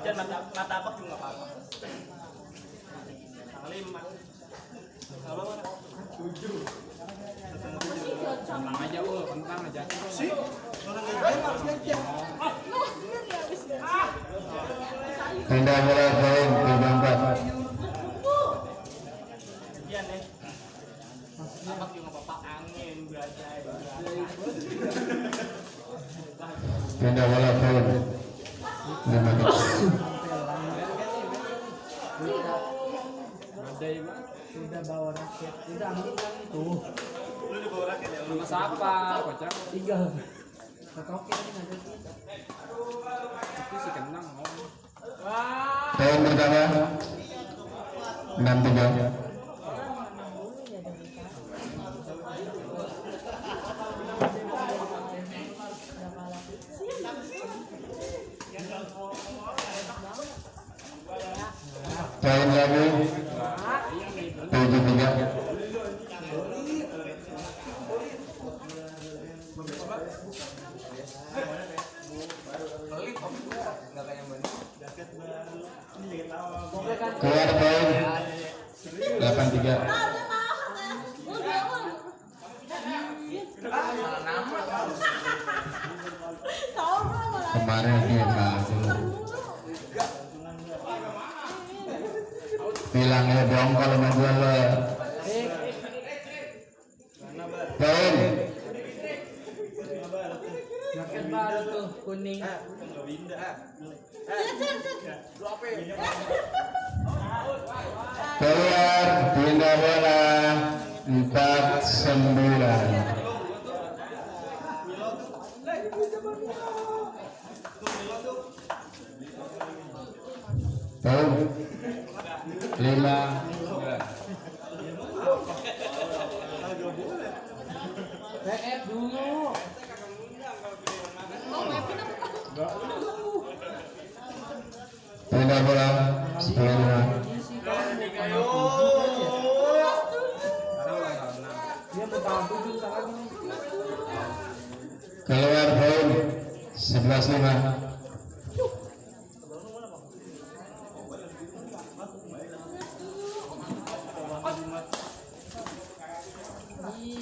Jajan mata mata apa juga nggak apa-apa. Tanggal lima. Kalau mana? Tujuh. Tenang aja ul, aja. Pindah bola poin tiga empat. Poin pertama enam tiga. Lagi tiga. Keluar poin. delapan tiga. Kemarin dia bagus. Bilangnya dong kalau main gua lo. Poin Tuh kuning. keluar pindah bola empat sembilan.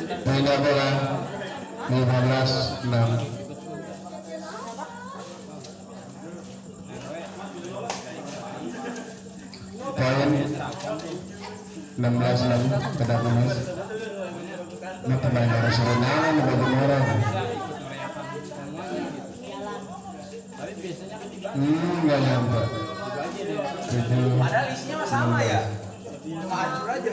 Pindah bola lima belas enam. Poin enam belas enam kedak manis. Ini pemain dari Suriname, Hmm, nggak nyampe. Padahal isinya sama ya. Cuma hancur aja.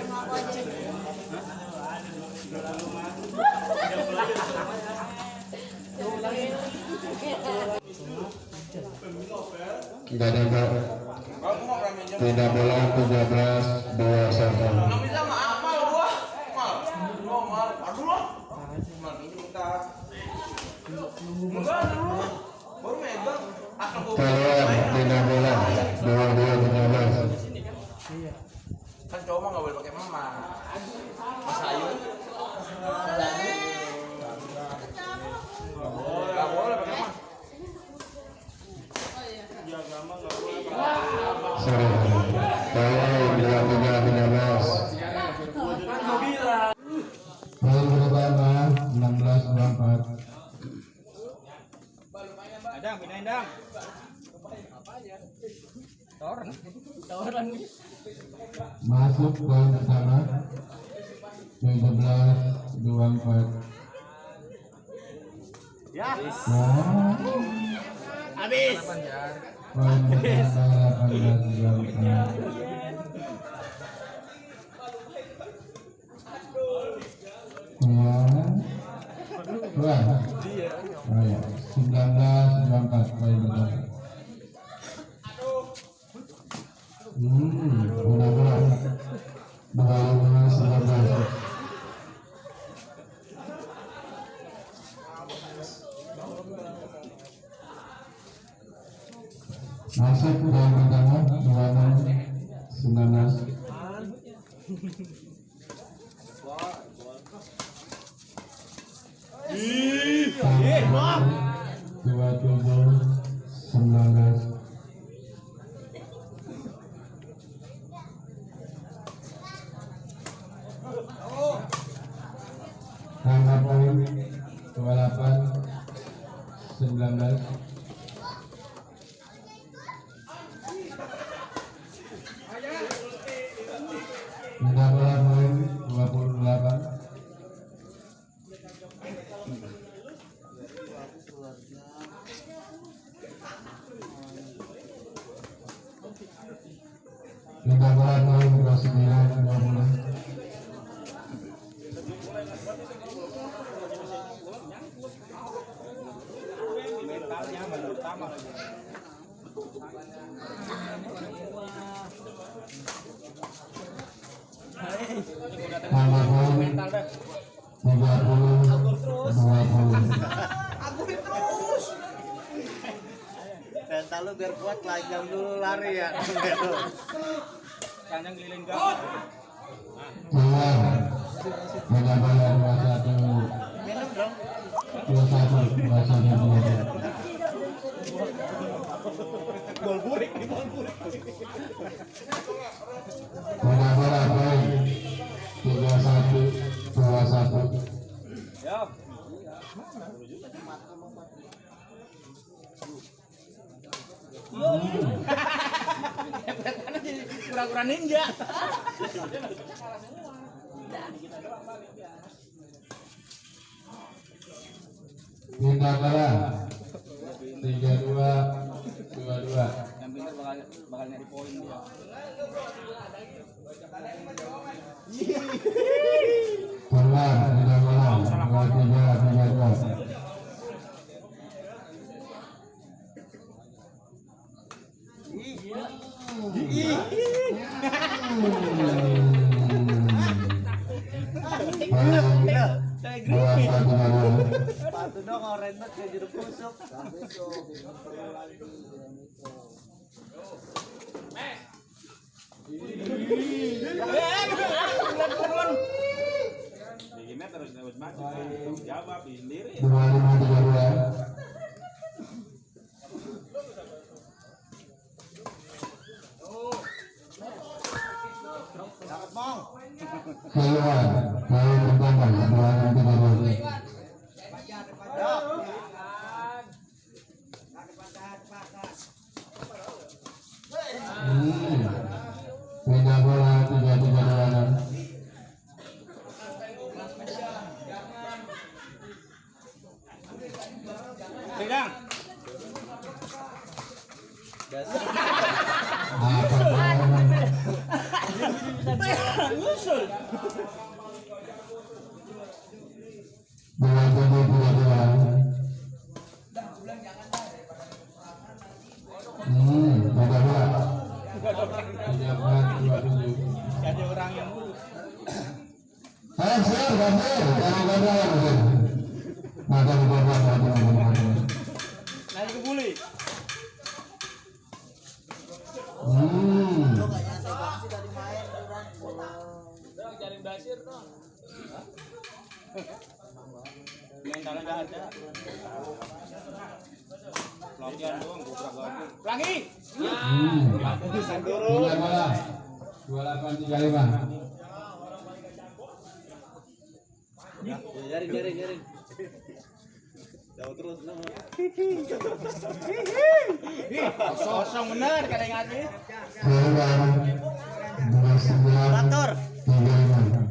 Tidak ada tidak boleh 17 21 Ya. Nah, Habis. poin pertama 18 24. Keluar. Keluar. Oh ya, Tiga puluh dua puluh. Mental lu biar kuat lajang dulu lari ya. Kanjang keliling gang. Bola dua satu. Minum dong. Dua satu dua satu dua satu. Bol burik nih, bol burik. Bola bola poin tiga satu dua satu. Yo. Hepetannya jadi kura-kura ninja. Minta bola tiga dua dua dua. Yang pintar bakal bakal nyari poin dia. Keluar minta bola dua tiga tiga dua. Dua tiga dua. Sepatu dong oren banget kayak jeruk busuk. Bikinnya terus terus maju. Jawab sendiri. Ayo siap ganti jangan ganti ya mungkin maka dua dua dua dua dua dua Naik ke buli. hmm Cari basir dong. Mentalnya nggak ada. Pelatihan doang, gobrak gabung. Pelangi. hmm tiga bola dua delapan tiga lima Jaring, jaring, jaring. Kosong bener kadang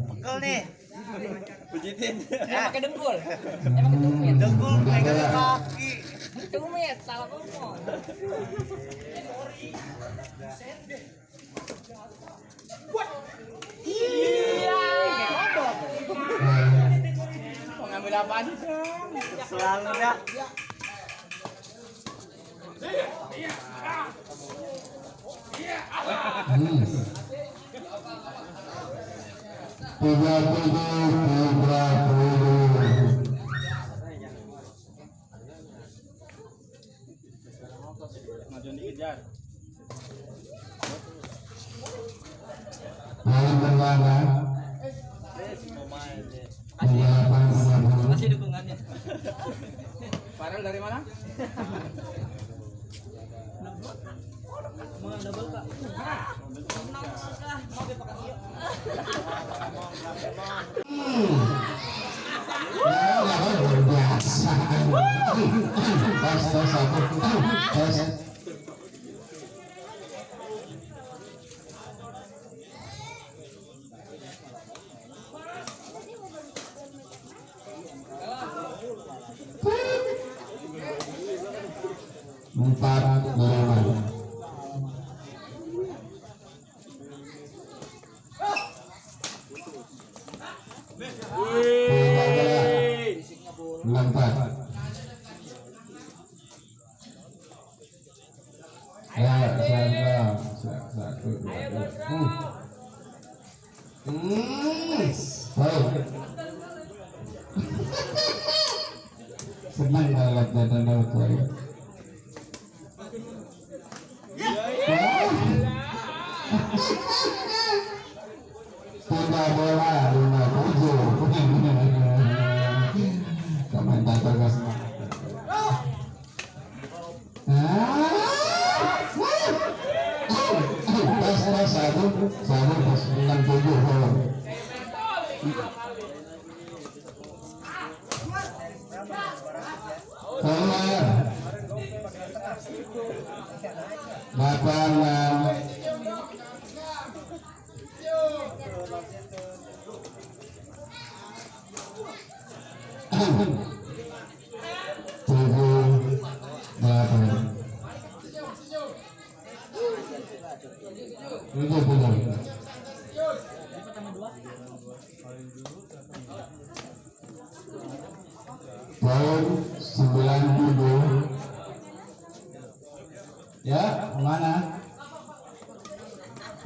Pegel nih. Pijitin. Ya. pakai dengkul Dengkul tiga pegang bola. kaki. tumit salah ngomong Mau ngambil apaan sih? Selalu dah. Tiga puluh. Dikejar. Tiga puluh. Dukungannya. Farel dari mana? Ya, luar biasa. Tes tes satu. Tes. Empat Tiga bola.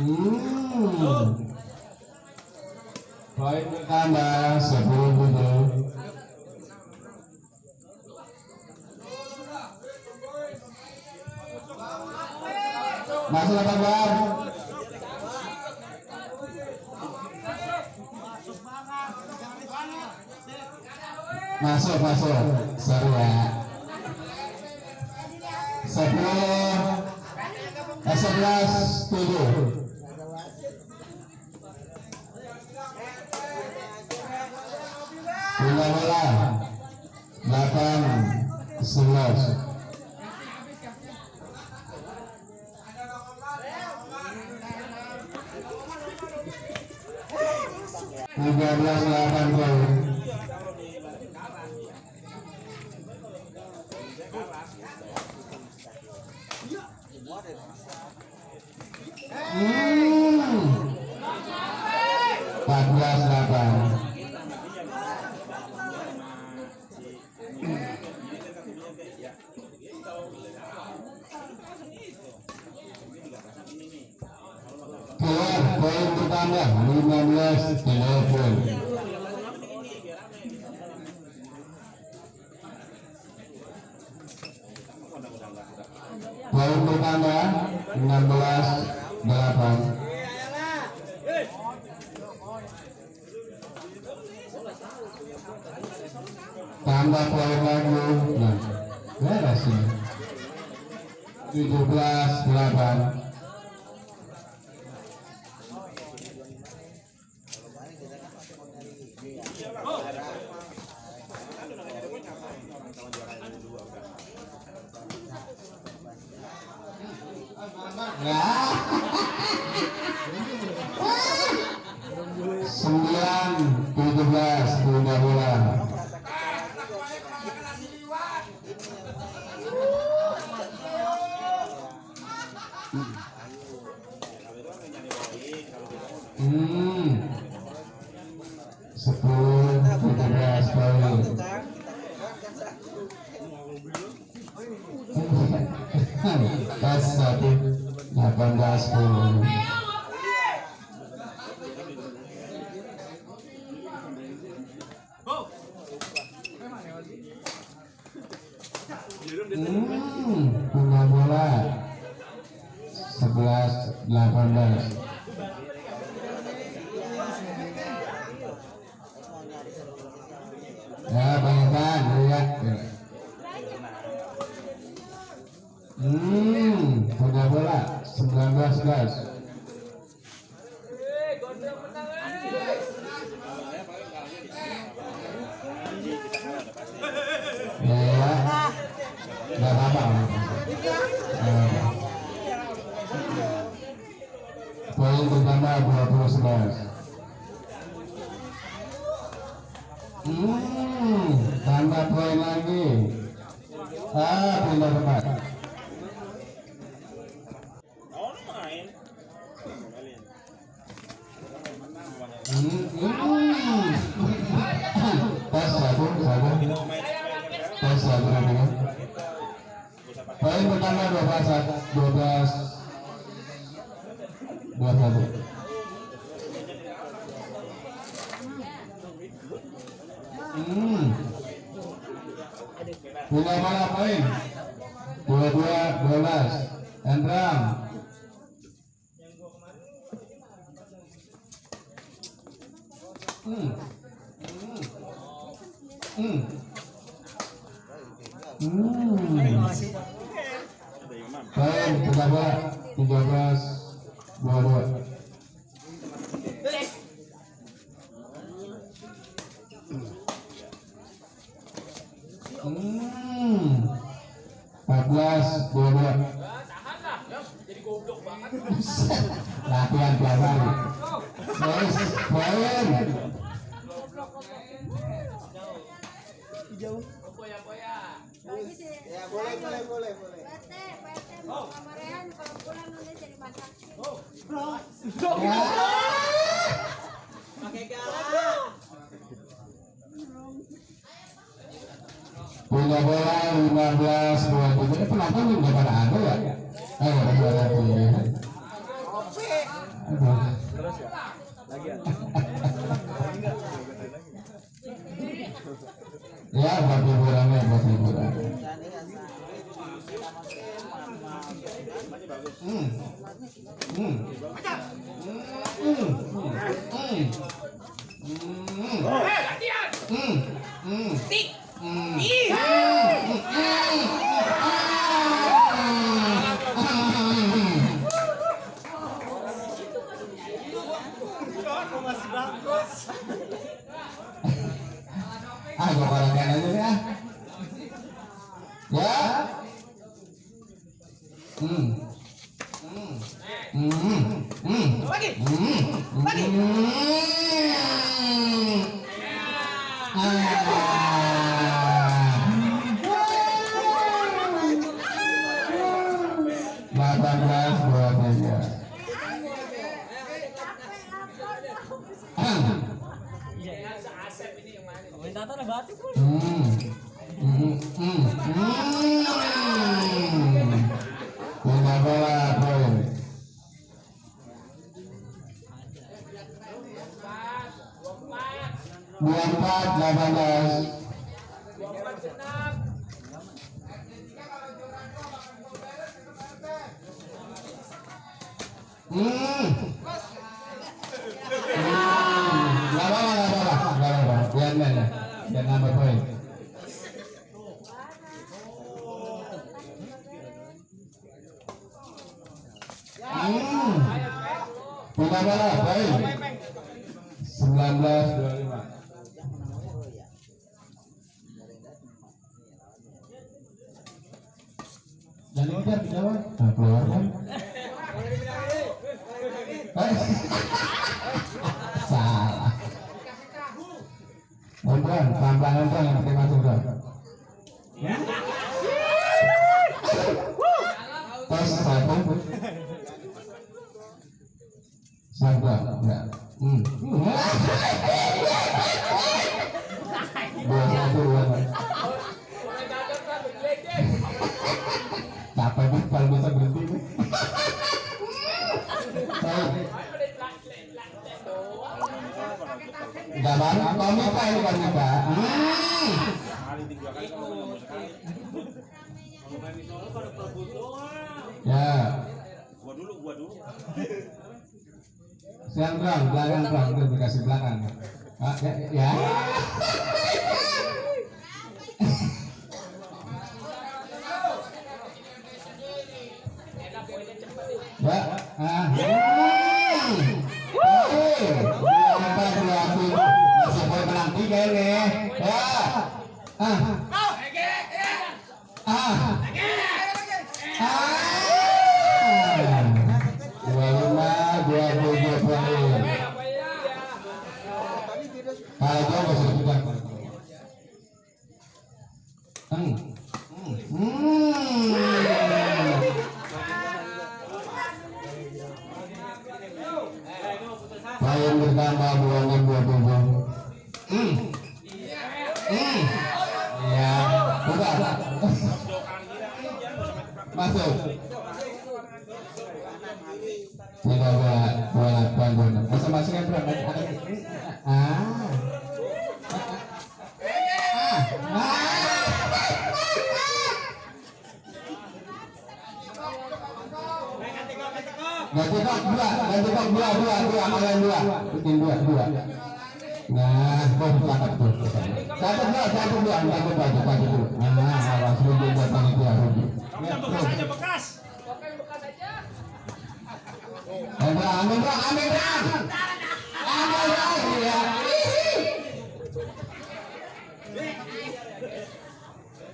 Hmm. Poin bertambah sepuluh puluh. Masuk apa? Masuk, masuk. Seru ya. Hmm. 14 8. 17 8 one gospel. 2011 hmm tambah poin lagi. Ah pindah tempat. Hmm. Hmm. Hmm. punya bola 15 23 ini penonton juga pada ada ya? Iya. Ayo ada ya. terus ya? Ya? ya? Buat hiburannya buat hiburan. Hmm. Hmm. Hmm. Hmm. hmm. hmm. Ya. Hmm. Hmm. Hmm. Hmm. Lagi. Hmm. Lagi. Hmm. Hmm. Gak apa-apa, apa-apa, apa-apa. Hmm. Baik. 19 25. Jangan ngejar di Jawa. Nah, keluar kan? Eh. Salah. Udah, pelan-pelan aja yang penting masuk udah. Tes satu. Satu, enggak. Hmm. Dua satu. Capek banget kalau bisa berhenti. Baru ini. Hmm. Solo pada perebut doang. Ya. Gua dulu, gua dulu. Siang bang, belakang bang, itu dikasih belakang. Ah, ya, ya. Ya, ah. Dua, dua, dua, dua, kalian dua, bikin dua, dua. Nah, tuh. Satu dua, satu dua, satu dua, satu dua dulu. Nah, awas rugi buat panitia rugi. Kamu yang bekas aja bekas.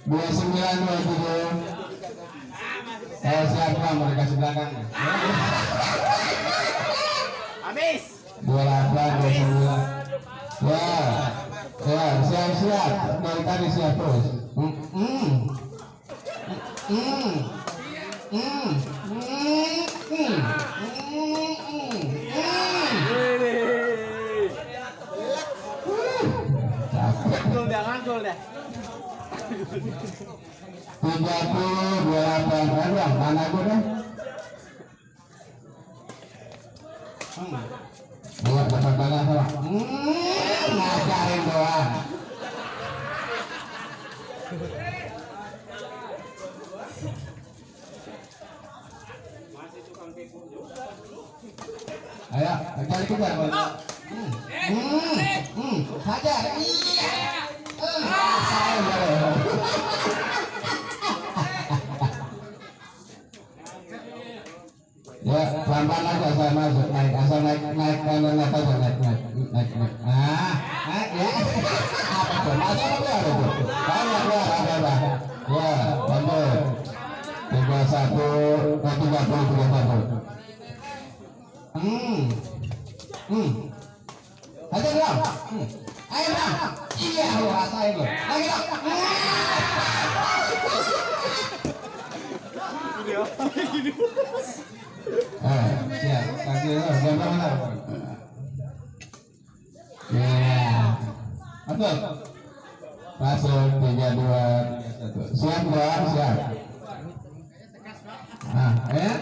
Dua sembilan, dua tujuh. Saya mereka belakang. Habis. Sembilan. Ya, ya, siap siap. Tadi siap terus. Hmm, hmm, hmm, hmm, hmm, hmm, hmm, hmm. Tiga puluh dua delapan mana gue dah Ya, pelan-pelan aja saya masuk naik asal naik naik naik naik aja naik naik naik naik. Nah, ya. Apa tuh? Masuk apa ada tuh? Banyak ya, ada ada. Ya, lanjut. Tiga satu, eh, tiga puluh tiga satu. Hmm, hmm. Masuk tiga dua tiga satu. Siap dong, siap. Nah, ya.